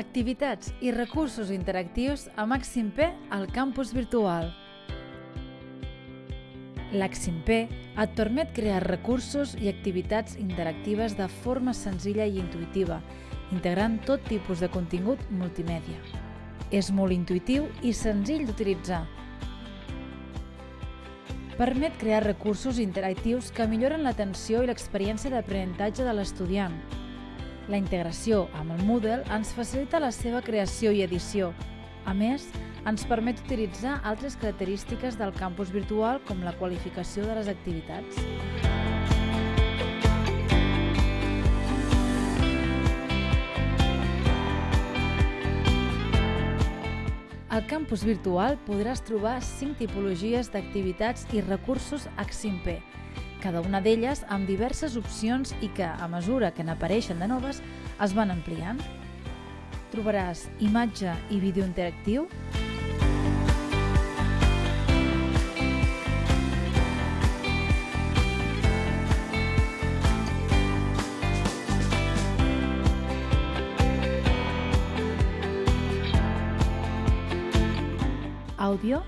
Activitats i recursos interactius a Màxim P al campus virtual. L'Axim P et permet crear recursos i activitats interactives de forma senzilla i intuïtiva, integrant tot tipus de contingut multimèdia. És molt intuïtiu i senzill d'utilitzar. Permet crear recursos interactius que milloren l'atenció i l'experiència d'aprenentatge de l'estudiant. La integració amb el Moodle ens facilita la seva creació i edició. A més, ens permet utilitzar altres característiques del campus virtual com la qualificació de les activitats. Al campus virtual podràs trobar 5 tipologies d'activitats i recursos Aximp, cada una d'elles amb diverses opcions i que, a mesura que n'apareixen de noves, es van ampliant. Trobaràs imatge i vídeo interactiu, àudio,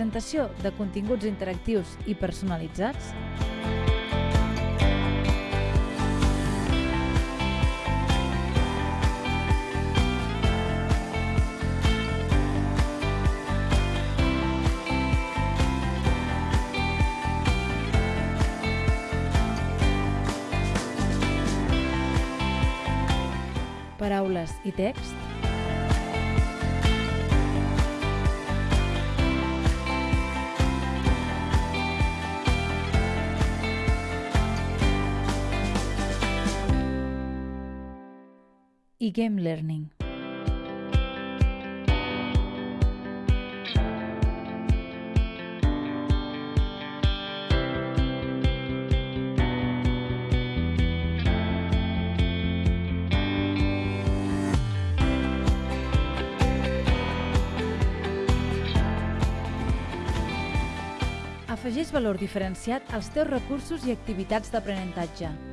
presentació de continguts interactius i personalitzats, paraules i text, i Game Learning. Afegeix valor diferenciat als teus recursos i activitats d'aprenentatge.